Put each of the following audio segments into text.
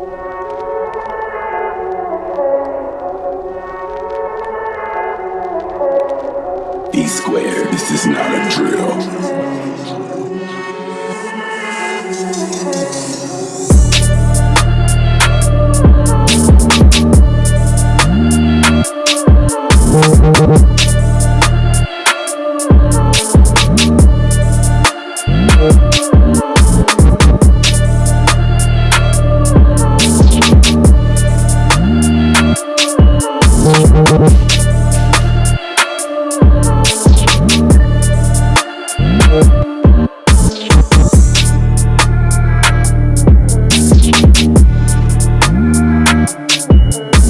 B squared, this is not a drill.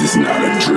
is not a dream.